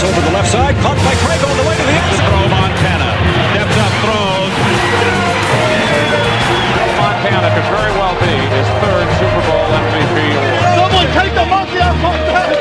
pass over the left side, caught by Craig on the way to the end Throw Montana. Steps up, throws. Montana could very well be his third Super Bowl MVP award. Someone take the monkey off Montana!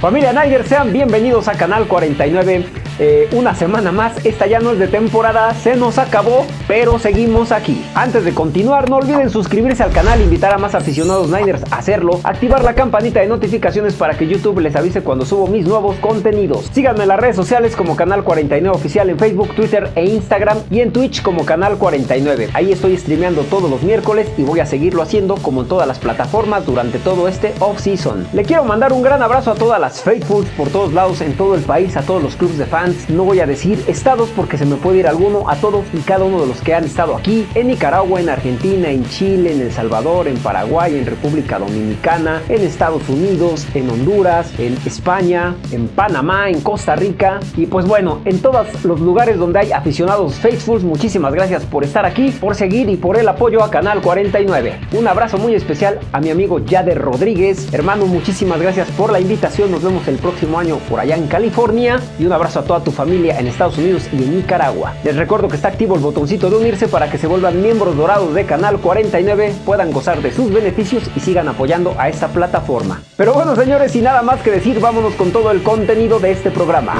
Familia Niners, sean bienvenidos a Canal 49 eh, una semana más, esta ya no es de temporada, se nos acabó, pero seguimos aquí. Antes de continuar, no olviden suscribirse al canal, invitar a más aficionados Niners a hacerlo, activar la campanita de notificaciones para que YouTube les avise cuando subo mis nuevos contenidos. Síganme en las redes sociales como Canal 49 Oficial en Facebook, Twitter e Instagram y en Twitch como Canal 49. Ahí estoy streameando todos los miércoles y voy a seguirlo haciendo como en todas las plataformas durante todo este off-season. Le quiero mandar un gran abrazo a todas las Faithfuls por todos lados en todo el país, a todos los clubs de fans no voy a decir estados porque se me puede ir alguno, a todos y cada uno de los que han estado aquí, en Nicaragua, en Argentina, en Chile, en El Salvador, en Paraguay, en República Dominicana, en Estados Unidos, en Honduras, en España, en Panamá, en Costa Rica. Y pues bueno, en todos los lugares donde hay aficionados Faithfuls, muchísimas gracias por estar aquí, por seguir y por el apoyo a Canal 49. Un abrazo muy especial a mi amigo Yader Rodríguez, hermano, muchísimas gracias por la invitación, nos vemos el próximo año por allá en California. Y un abrazo a toda tu familia en Estados Unidos y en Nicaragua. Les recuerdo que está activo el botoncito de unirse para que se vuelvan miembros dorados de Canal 49, puedan gozar de sus beneficios y sigan apoyando a esta plataforma. Pero bueno señores, sin nada más que decir, vámonos con todo el contenido de este programa.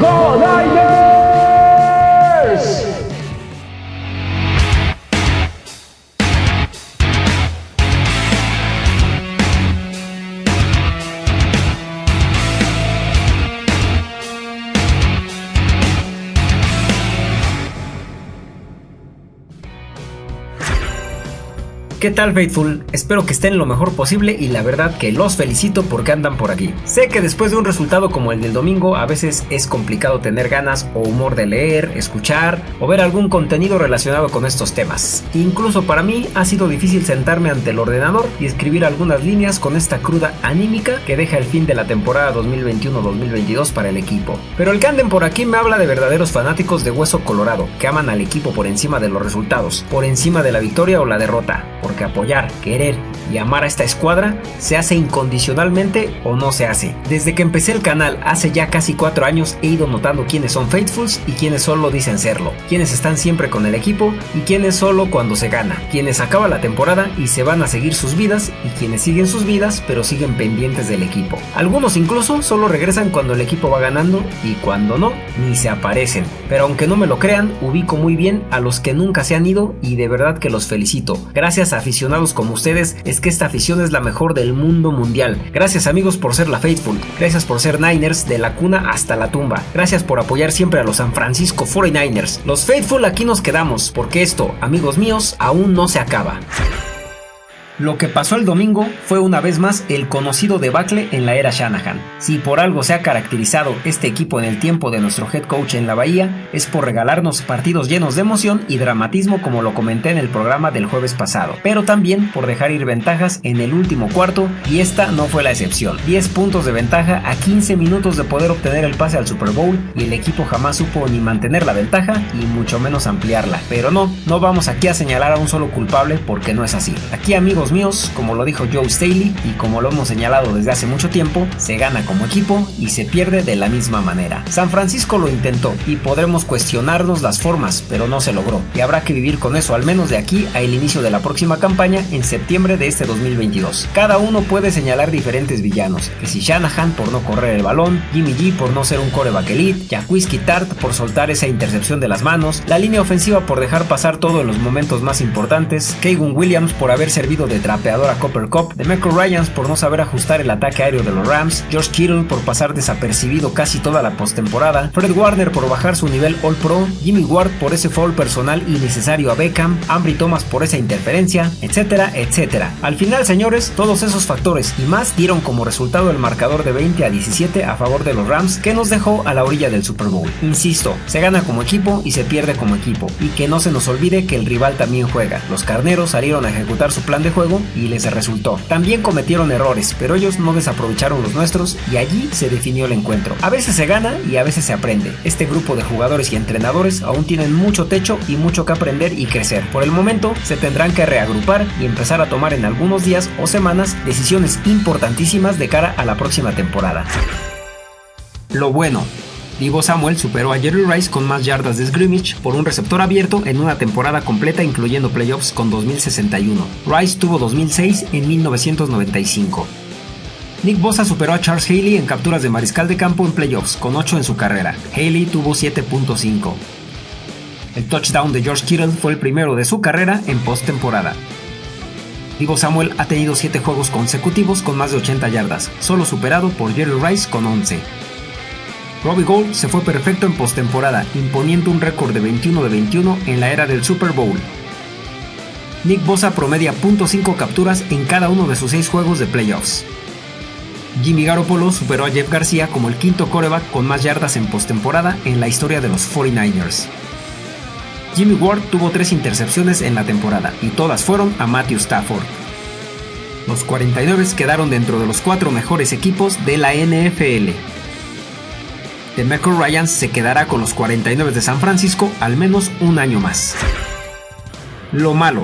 ¡Go Niners! ¿Qué tal Faithful? Espero que estén lo mejor posible y la verdad que los felicito porque andan por aquí. Sé que después de un resultado como el del domingo a veces es complicado tener ganas o humor de leer, escuchar o ver algún contenido relacionado con estos temas. Incluso para mí ha sido difícil sentarme ante el ordenador y escribir algunas líneas con esta cruda anímica que deja el fin de la temporada 2021-2022 para el equipo. Pero el que anden por aquí me habla de verdaderos fanáticos de hueso colorado que aman al equipo por encima de los resultados, por encima de la victoria o la derrota porque apoyar, querer y amar a esta escuadra se hace incondicionalmente o no se hace. Desde que empecé el canal hace ya casi 4 años he ido notando quiénes son faithfuls y quiénes solo dicen serlo, quienes están siempre con el equipo y quienes solo cuando se gana, quienes acaba la temporada y se van a seguir sus vidas y quienes siguen sus vidas pero siguen pendientes del equipo. Algunos incluso solo regresan cuando el equipo va ganando y cuando no, ni se aparecen. Pero aunque no me lo crean, ubico muy bien a los que nunca se han ido y de verdad que los felicito. Gracias a aficionados como ustedes es que esta afición es la mejor del mundo mundial. Gracias amigos por ser la Faithful, gracias por ser Niners de la cuna hasta la tumba, gracias por apoyar siempre a los San Francisco 49ers. Los Faithful aquí nos quedamos, porque esto, amigos míos, aún no se acaba. Lo que pasó el domingo fue una vez más el conocido debacle en la era Shanahan. Si por algo se ha caracterizado este equipo en el tiempo de nuestro head coach en la Bahía, es por regalarnos partidos llenos de emoción y dramatismo como lo comenté en el programa del jueves pasado, pero también por dejar ir ventajas en el último cuarto y esta no fue la excepción. 10 puntos de ventaja a 15 minutos de poder obtener el pase al Super Bowl y el equipo jamás supo ni mantener la ventaja y mucho menos ampliarla. Pero no, no vamos aquí a señalar a un solo culpable porque no es así. Aquí amigos míos, como lo dijo Joe Staley y como lo hemos señalado desde hace mucho tiempo, se gana como equipo y se pierde de la misma manera. San Francisco lo intentó y podremos cuestionarnos las formas, pero no se logró y habrá que vivir con eso al menos de aquí a el inicio de la próxima campaña en septiembre de este 2022. Cada uno puede señalar diferentes villanos, que si Shanahan por no correr el balón, Jimmy G por no ser un coreback elite, Jacquisky Tart por soltar esa intercepción de las manos, la línea ofensiva por dejar pasar todo en los momentos más importantes, Kaygun Williams por haber servido de trapeador a Copper Cup, de Michael Ryans por no saber ajustar el ataque aéreo de los Rams, George Kittle por pasar desapercibido casi toda la postemporada, Fred Warner por bajar su nivel All Pro, Jimmy Ward por ese foul personal innecesario a Beckham, Ambry Thomas por esa interferencia, etcétera, etcétera. Al final, señores, todos esos factores y más dieron como resultado el marcador de 20 a 17 a favor de los Rams que nos dejó a la orilla del Super Bowl. Insisto, se gana como equipo y se pierde como equipo, y que no se nos olvide que el rival también juega. Los carneros salieron a ejecutar su plan de juego y les resultó. También cometieron errores, pero ellos no desaprovecharon los nuestros y allí se definió el encuentro. A veces se gana y a veces se aprende. Este grupo de jugadores y entrenadores aún tienen mucho techo y mucho que aprender y crecer. Por el momento se tendrán que reagrupar y empezar a tomar en algunos días o semanas decisiones importantísimas de cara a la próxima temporada. Lo bueno, Divo Samuel superó a Jerry Rice con más yardas de scrimmage por un receptor abierto en una temporada completa incluyendo playoffs con 2061. Rice tuvo 2006 en 1995. Nick Bosa superó a Charles Haley en capturas de mariscal de campo en playoffs con 8 en su carrera. Haley tuvo 7.5. El touchdown de George Kittle fue el primero de su carrera en postemporada. Divo Samuel ha tenido 7 juegos consecutivos con más de 80 yardas, solo superado por Jerry Rice con 11. Robbie Gold se fue perfecto en postemporada, imponiendo un récord de 21 de 21 en la era del Super Bowl. Nick Bosa promedia .5 capturas en cada uno de sus 6 juegos de playoffs. Jimmy Garoppolo superó a Jeff García como el quinto coreback con más yardas en postemporada en la historia de los 49ers. Jimmy Ward tuvo 3 intercepciones en la temporada y todas fueron a Matthew Stafford. Los 49 quedaron dentro de los 4 mejores equipos de la NFL. DeMeco Ryans se quedará con los 49 de San Francisco al menos un año más. Lo malo.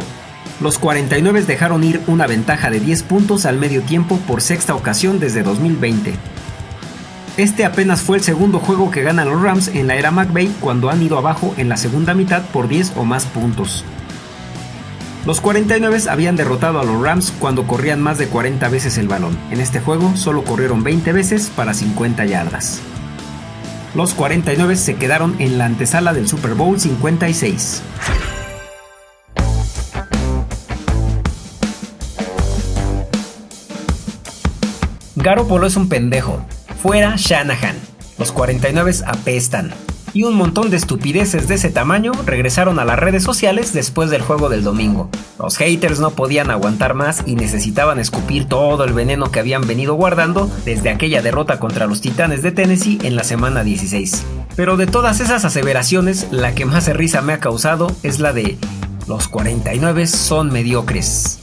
Los 49 dejaron ir una ventaja de 10 puntos al medio tiempo por sexta ocasión desde 2020. Este apenas fue el segundo juego que ganan los Rams en la era McVay cuando han ido abajo en la segunda mitad por 10 o más puntos. Los 49 habían derrotado a los Rams cuando corrían más de 40 veces el balón. En este juego solo corrieron 20 veces para 50 yardas los 49 se quedaron en la antesala del Super Bowl 56. Garoppolo es un pendejo. Fuera Shanahan. Los 49 apestan y un montón de estupideces de ese tamaño regresaron a las redes sociales después del juego del domingo. Los haters no podían aguantar más y necesitaban escupir todo el veneno que habían venido guardando desde aquella derrota contra los Titanes de Tennessee en la semana 16. Pero de todas esas aseveraciones, la que más risa me ha causado es la de los 49 son mediocres.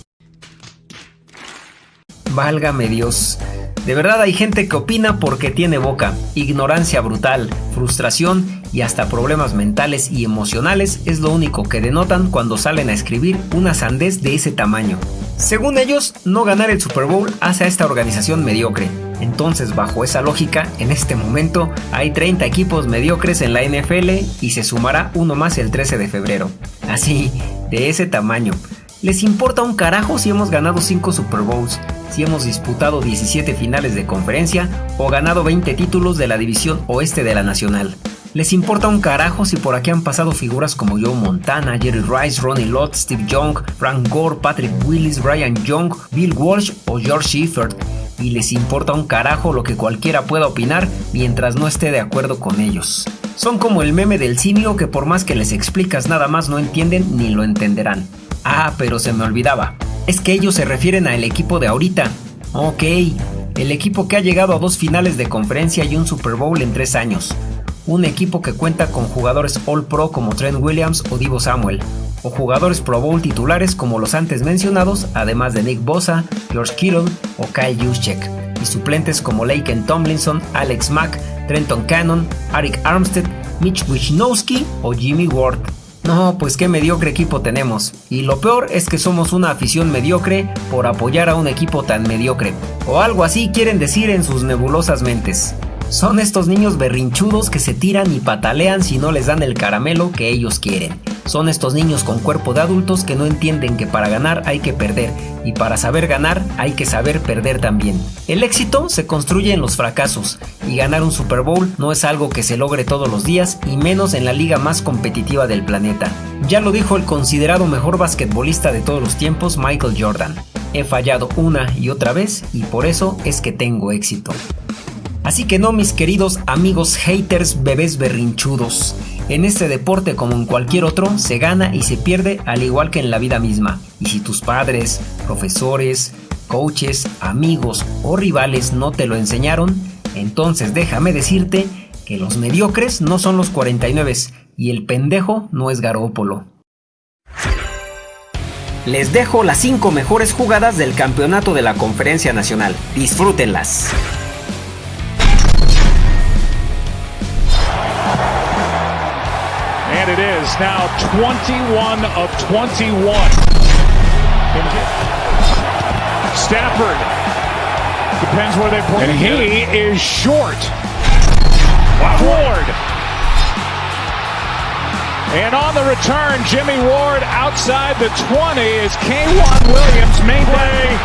Válgame Dios. De verdad hay gente que opina porque tiene boca. Ignorancia brutal, frustración y hasta problemas mentales y emocionales es lo único que denotan cuando salen a escribir una sandez de ese tamaño. Según ellos, no ganar el Super Bowl hace a esta organización mediocre. Entonces, bajo esa lógica, en este momento hay 30 equipos mediocres en la NFL y se sumará uno más el 13 de febrero. Así, de ese tamaño. Les importa un carajo si hemos ganado 5 Super Bowls, si hemos disputado 17 finales de conferencia o ganado 20 títulos de la división oeste de la nacional. Les importa un carajo si por aquí han pasado figuras como Joe Montana, Jerry Rice, Ronnie Lott, Steve Young, Frank Gore, Patrick Willis, Brian Young, Bill Walsh o George Shepard. Y les importa un carajo lo que cualquiera pueda opinar mientras no esté de acuerdo con ellos. Son como el meme del simio que por más que les explicas nada más no entienden ni lo entenderán. Ah, pero se me olvidaba. Es que ellos se refieren al equipo de ahorita. Ok, el equipo que ha llegado a dos finales de conferencia y un Super Bowl en tres años. Un equipo que cuenta con jugadores All Pro como Trent Williams o Divo Samuel, o jugadores Pro Bowl titulares como los antes mencionados, además de Nick Bosa, George Kittle o Kyle Juszczyk, y suplentes como Laken Tomlinson, Alex Mack, Trenton Cannon, Arik Armstead, Mitch Wisnowski o Jimmy Ward. No, pues qué mediocre equipo tenemos. Y lo peor es que somos una afición mediocre por apoyar a un equipo tan mediocre. O algo así quieren decir en sus nebulosas mentes. Son estos niños berrinchudos que se tiran y patalean si no les dan el caramelo que ellos quieren. Son estos niños con cuerpo de adultos que no entienden que para ganar hay que perder y para saber ganar hay que saber perder también. El éxito se construye en los fracasos y ganar un Super Bowl no es algo que se logre todos los días y menos en la liga más competitiva del planeta. Ya lo dijo el considerado mejor basquetbolista de todos los tiempos Michael Jordan. He fallado una y otra vez y por eso es que tengo éxito. Así que no, mis queridos amigos haters, bebés berrinchudos. En este deporte como en cualquier otro, se gana y se pierde al igual que en la vida misma. Y si tus padres, profesores, coaches, amigos o rivales no te lo enseñaron, entonces déjame decirte que los mediocres no son los 49 y el pendejo no es Garópolo. Les dejo las 5 mejores jugadas del campeonato de la Conferencia Nacional. Disfrútenlas. It is now 21 of 21. Stafford depends where they put And he is short. Ward. And on the return, Jimmy Ward outside the 20 is K1 Williams, main play.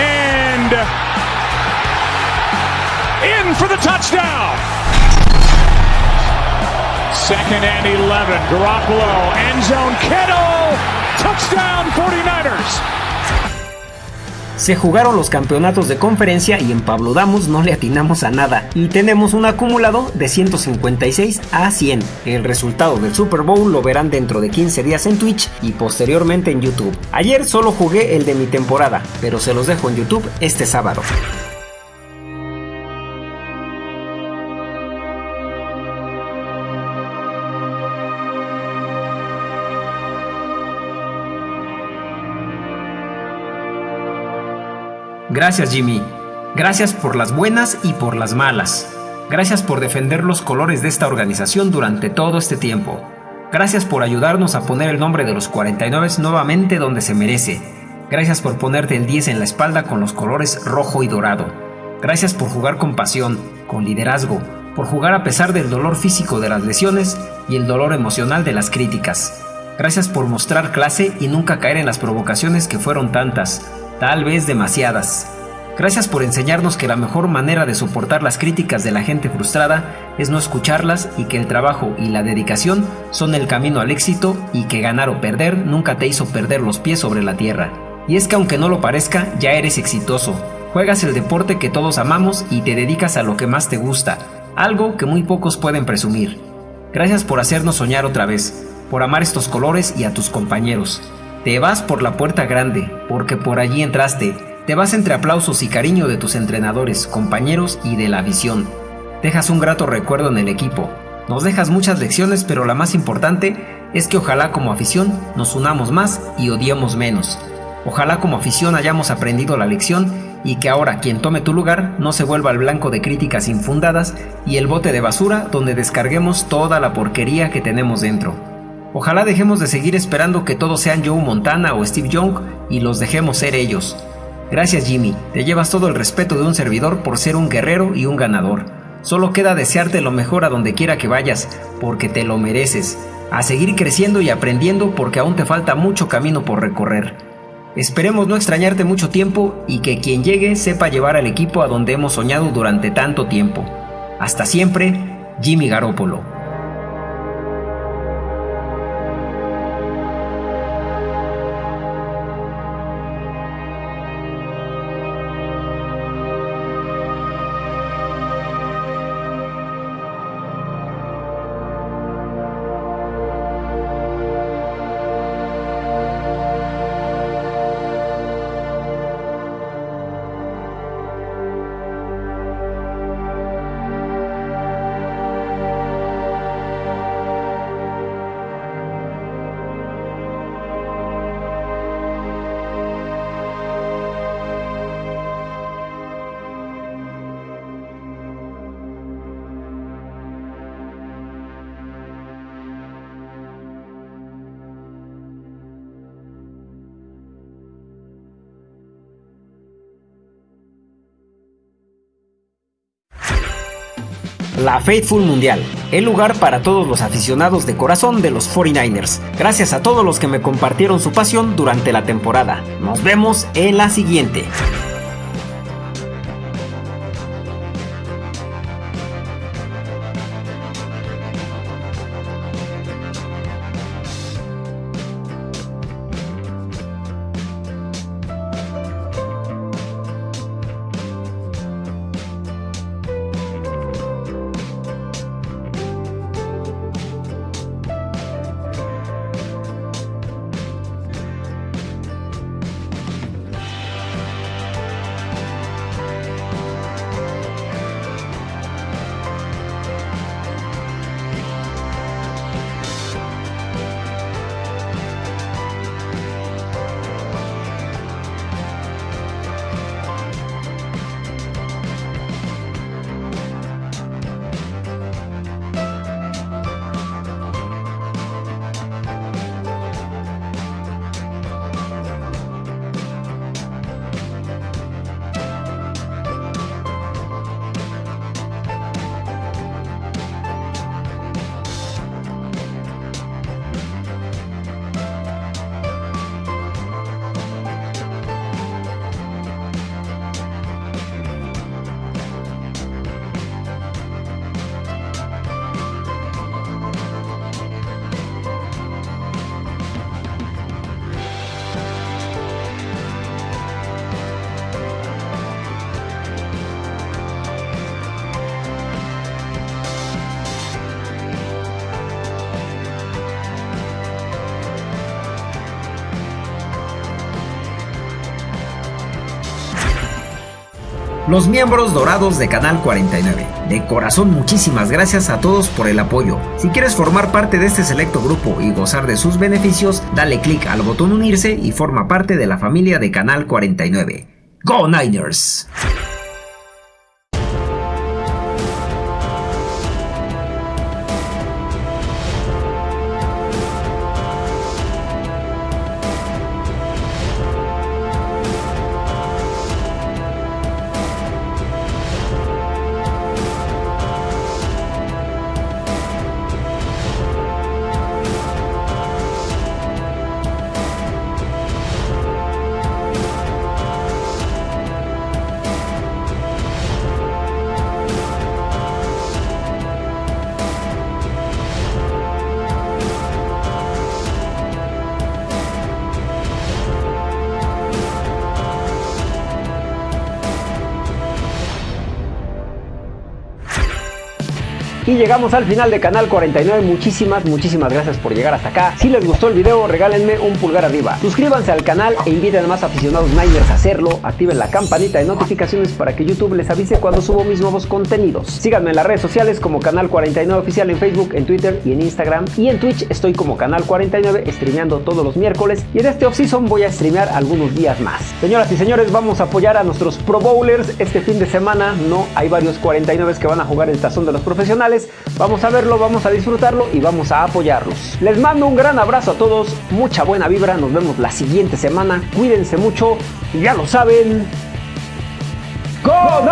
And in for the touchdown. Second and 11. Garoppolo, end zone, Kittle. Touchdown 49ers. Se jugaron los campeonatos de conferencia y en Pablo Damos no le atinamos a nada y tenemos un acumulado de 156 a 100. El resultado del Super Bowl lo verán dentro de 15 días en Twitch y posteriormente en YouTube. Ayer solo jugué el de mi temporada, pero se los dejo en YouTube este sábado. Gracias Jimmy. Gracias por las buenas y por las malas. Gracias por defender los colores de esta organización durante todo este tiempo. Gracias por ayudarnos a poner el nombre de los 49 nuevamente donde se merece. Gracias por ponerte el 10 en la espalda con los colores rojo y dorado. Gracias por jugar con pasión, con liderazgo, por jugar a pesar del dolor físico de las lesiones y el dolor emocional de las críticas. Gracias por mostrar clase y nunca caer en las provocaciones que fueron tantas, tal vez demasiadas. Gracias por enseñarnos que la mejor manera de soportar las críticas de la gente frustrada es no escucharlas y que el trabajo y la dedicación son el camino al éxito y que ganar o perder nunca te hizo perder los pies sobre la tierra. Y es que aunque no lo parezca, ya eres exitoso. Juegas el deporte que todos amamos y te dedicas a lo que más te gusta, algo que muy pocos pueden presumir. Gracias por hacernos soñar otra vez, por amar estos colores y a tus compañeros. Te vas por la puerta grande, porque por allí entraste. Te vas entre aplausos y cariño de tus entrenadores, compañeros y de la visión. Dejas un grato recuerdo en el equipo. Nos dejas muchas lecciones, pero la más importante es que ojalá como afición nos unamos más y odiemos menos. Ojalá como afición hayamos aprendido la lección y que ahora quien tome tu lugar no se vuelva el blanco de críticas infundadas y el bote de basura donde descarguemos toda la porquería que tenemos dentro. Ojalá dejemos de seguir esperando que todos sean Joe Montana o Steve Young y los dejemos ser ellos. Gracias Jimmy, te llevas todo el respeto de un servidor por ser un guerrero y un ganador. Solo queda desearte lo mejor a donde quiera que vayas, porque te lo mereces. A seguir creciendo y aprendiendo porque aún te falta mucho camino por recorrer. Esperemos no extrañarte mucho tiempo y que quien llegue sepa llevar al equipo a donde hemos soñado durante tanto tiempo. Hasta siempre, Jimmy Garoppolo. La Faithful Mundial, el lugar para todos los aficionados de corazón de los 49ers. Gracias a todos los que me compartieron su pasión durante la temporada. Nos vemos en la siguiente. Los miembros dorados de Canal 49. De corazón muchísimas gracias a todos por el apoyo. Si quieres formar parte de este selecto grupo y gozar de sus beneficios, dale clic al botón unirse y forma parte de la familia de Canal 49. ¡Go Niners! Llegamos al final de Canal 49. Muchísimas, muchísimas gracias por llegar hasta acá. Si les gustó el video, regálenme un pulgar arriba. Suscríbanse al canal e inviten a más aficionados Niners a hacerlo. Activen la campanita de notificaciones para que YouTube les avise cuando subo mis nuevos contenidos. Síganme en las redes sociales como Canal 49 Oficial en Facebook, en Twitter y en Instagram. Y en Twitch estoy como Canal 49 streameando todos los miércoles. Y en este off-season voy a streamear algunos días más. Señoras y señores, vamos a apoyar a nuestros Pro Bowlers este fin de semana. No, hay varios 49 que van a jugar el tazón de los profesionales. Vamos a verlo, vamos a disfrutarlo y vamos a apoyarlos. Les mando un gran abrazo a todos, mucha buena vibra, nos vemos la siguiente semana. Cuídense mucho, ya lo saben. ¡Go!